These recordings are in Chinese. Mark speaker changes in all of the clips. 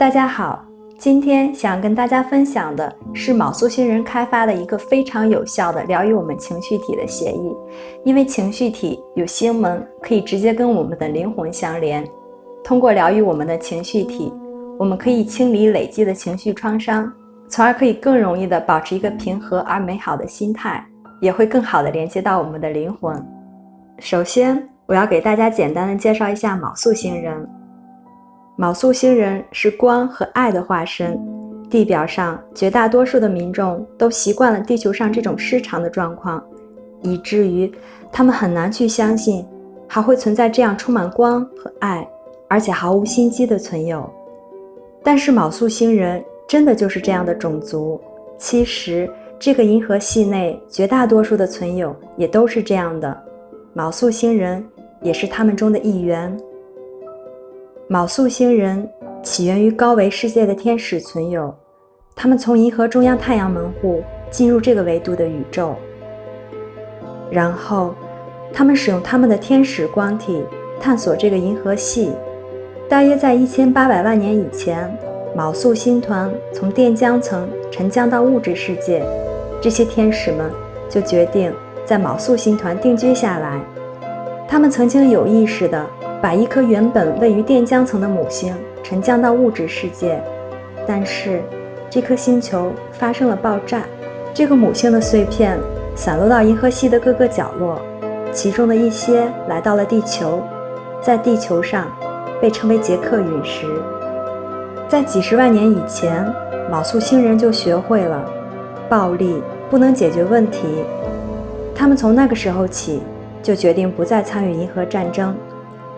Speaker 1: 大家好，今天想跟大家分享的是卯宿星人开发的一个非常有效的疗愈我们情绪体的协议。因为情绪体有星门，可以直接跟我们的灵魂相连。通过疗愈我们的情绪体，我们可以清理累积的情绪创伤，从而可以更容易的保持一个平和而美好的心态，也会更好的连接到我们的灵魂。首先，我要给大家简单的介绍一下卯宿星人。卯宿星人是光和爱的化身。地表上绝大多数的民众都习惯了地球上这种失常的状况，以至于他们很难去相信还会存在这样充满光和爱，而且毫无心机的存有。但是卯宿星人真的就是这样的种族。其实这个银河系内绝大多数的存有也都是这样的，卯宿星人也是他们中的一员。卯宿星人起源于高维世界的天使存有，他们从银河中央太阳门户进入这个维度的宇宙，然后他们使用他们的天使光体探索这个银河系。大约在一千八百万年以前，卯宿星团从电浆层沉降到物质世界，这些天使们就决定在卯宿星团定居下来。他们曾经有意识的。把一颗原本位于电浆层的母星沉降到物质世界，但是这颗星球发生了爆炸，这个母星的碎片散落到银河系的各个角落，其中的一些来到了地球，在地球上被称为杰克陨石。在几十万年以前，卯宿星人就学会了暴力不能解决问题，他们从那个时候起就决定不再参与银河战争。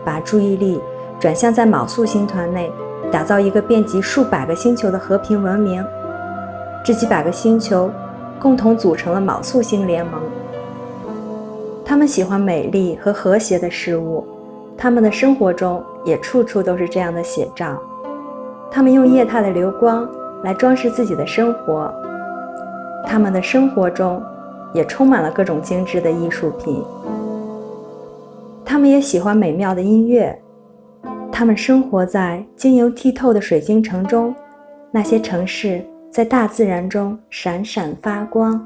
Speaker 1: 把注意力转向在卯宿星团内打造一个遍及数百个星球的和平文明。这几百个星球共同组成了卯宿星联盟。他们喜欢美丽和和谐的事物，他们的生活中也处处都是这样的写照。他们用液态的流光来装饰自己的生活，他们的生活中也充满了各种精致的艺术品。他们也喜欢美妙的音乐。他们生活在晶莹剔透的水晶城中，那些城市在大自然中闪闪发光。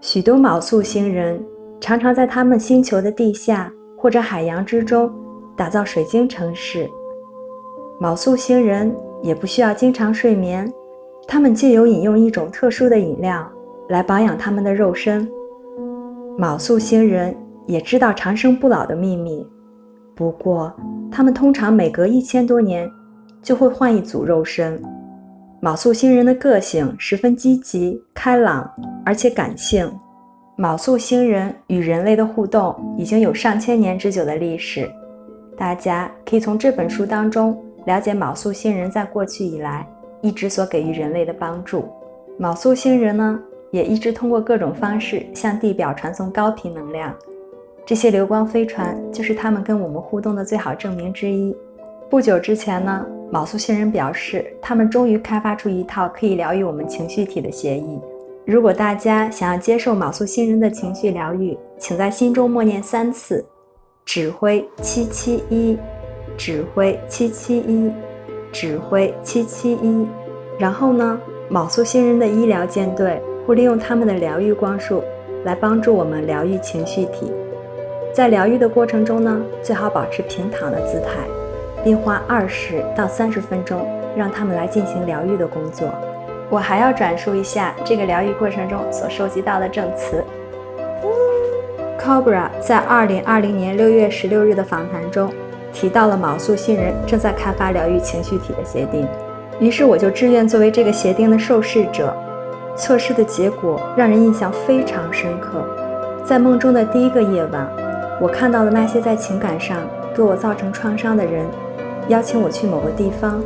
Speaker 1: 许多卯宿星人常常在他们星球的地下或者海洋之中打造水晶城市。卯宿星人也不需要经常睡眠，他们借由饮用一种特殊的饮料来保养他们的肉身。卯宿星人。也知道长生不老的秘密，不过他们通常每隔一千多年就会换一组肉身。卯宿星人的个性十分积极、开朗，而且感性。卯宿星人与人类的互动已经有上千年之久的历史，大家可以从这本书当中了解卯宿星人在过去以来一直所给予人类的帮助。卯宿星人呢，也一直通过各种方式向地表传送高频能量。这些流光飞船就是他们跟我们互动的最好证明之一。不久之前呢，卯宿星人表示，他们终于开发出一套可以疗愈我们情绪体的协议。如果大家想要接受卯宿星人的情绪疗愈，请在心中默念三次：指挥七七一，指挥七七一，指挥七七一。然后呢，卯宿星人的医疗舰队会利用他们的疗愈光束来帮助我们疗愈情绪体。在疗愈的过程中呢，最好保持平躺的姿态，并花二十到三十分钟让他们来进行疗愈的工作。我还要转述一下这个疗愈过程中所收集到的证词。Cobra 在二零二零年六月十六日的访谈中提到了卯宿星人正在开发疗愈情绪体的协定，于是我就志愿作为这个协定的受试者。测试的结果让人印象非常深刻。在梦中的第一个夜晚。我看到的那些在情感上对我造成创伤的人，邀请我去某个地方。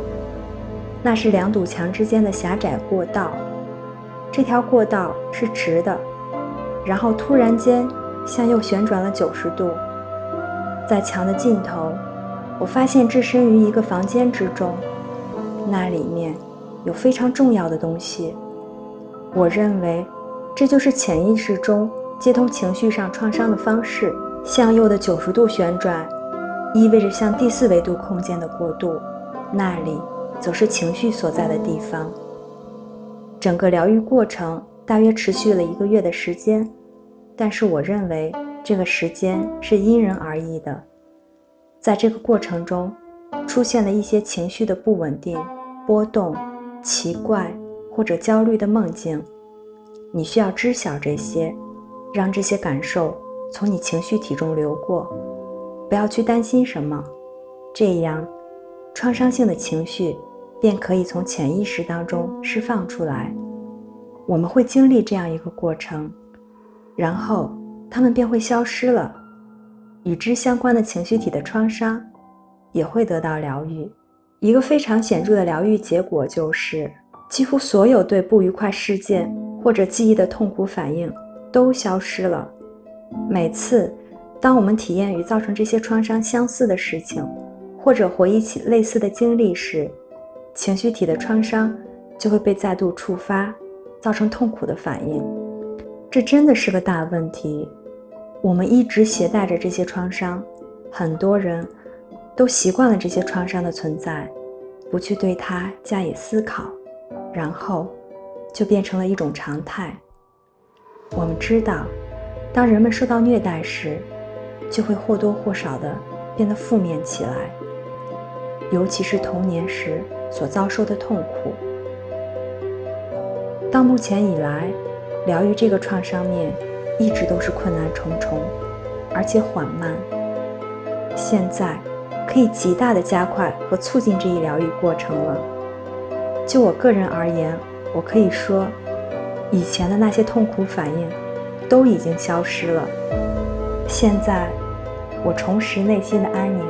Speaker 1: 那是两堵墙之间的狭窄过道，这条过道是直的，然后突然间向右旋转了九十度。在墙的尽头，我发现置身于一个房间之中，那里面有非常重要的东西。我认为，这就是潜意识中接通情绪上创伤的方式。向右的九十度旋转，意味着向第四维度空间的过渡。那里则是情绪所在的地方。整个疗愈过程大约持续了一个月的时间，但是我认为这个时间是因人而异的。在这个过程中，出现了一些情绪的不稳定、波动、奇怪或者焦虑的梦境，你需要知晓这些，让这些感受从你情绪体中流过，不要去担心什么，这样，创伤性的情绪便可以从潜意识当中释放出来。我们会经历这样一个过程，然后它们便会消失了，与之相关的情绪体的创伤。也会得到疗愈。一个非常显著的疗愈结果就是，几乎所有对不愉快事件或者记忆的痛苦反应都消失了。每次，当我们体验与造成这些创伤相似的事情，或者回忆起类似的经历时，情绪体的创伤就会被再度触发，造成痛苦的反应。这真的是个大问题。我们一直携带着这些创伤，很多人。都习惯了这些创伤的存在，不去对它加以思考，然后就变成了一种常态。我们知道，当人们受到虐待时，就会或多或少的变得负面起来，尤其是童年时所遭受的痛苦。到目前以来，疗愈这个创伤面一直都是困难重重，而且缓慢。现在。可以极大的加快和促进这一疗愈过程了。就我个人而言，我可以说，以前的那些痛苦反应都已经消失了。现在，我重拾内心的安宁。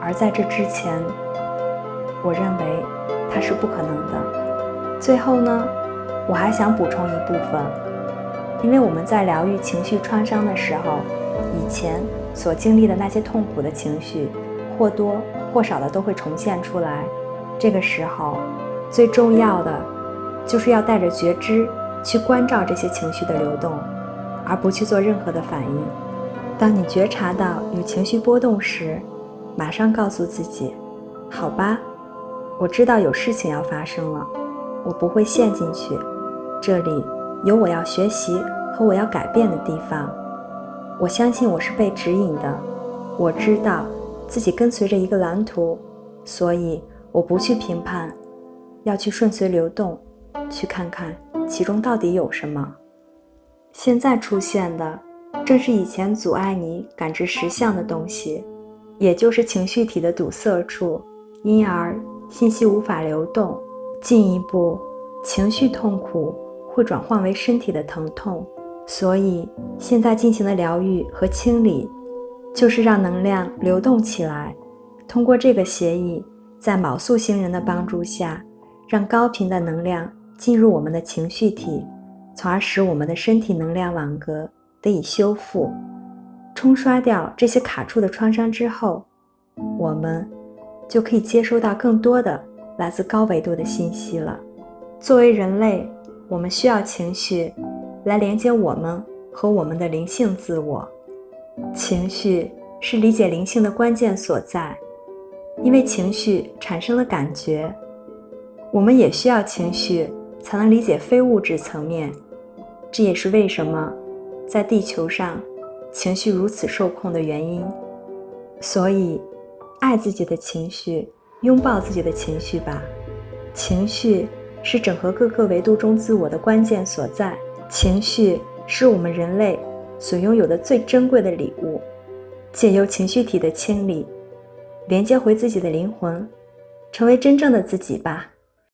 Speaker 1: 而在这之前，我认为它是不可能的。最后呢，我还想补充一部分，因为我们在疗愈情绪创伤的时候，以前所经历的那些痛苦的情绪。或多或少的都会重现出来。这个时候，最重要的就是要带着觉知去关照这些情绪的流动，而不去做任何的反应。当你觉察到有情绪波动时，马上告诉自己：“好吧，我知道有事情要发生了，我不会陷进去。这里有我要学习和我要改变的地方。我相信我是被指引的，我知道。”自己跟随着一个蓝图，所以我不去评判，要去顺随流动，去看看其中到底有什么。现在出现的正是以前阻碍你感知实相的东西，也就是情绪体的堵塞处，因而信息无法流动。进一步，情绪痛苦会转换为身体的疼痛，所以现在进行的疗愈和清理。就是让能量流动起来，通过这个协议，在卯宿星人的帮助下，让高频的能量进入我们的情绪体，从而使我们的身体能量网格得以修复，冲刷掉这些卡住的创伤之后，我们就可以接收到更多的来自高维度的信息了。作为人类，我们需要情绪来连接我们和我们的灵性自我。情绪是理解灵性的关键所在，因为情绪产生了感觉。我们也需要情绪才能理解非物质层面，这也是为什么在地球上情绪如此受控的原因。所以，爱自己的情绪，拥抱自己的情绪吧。情绪是整合各个维度中自我的关键所在，情绪是我们人类。所拥有的最珍贵的礼物，借由情绪体的清理，连接回自己的灵魂，成为真正的自己吧。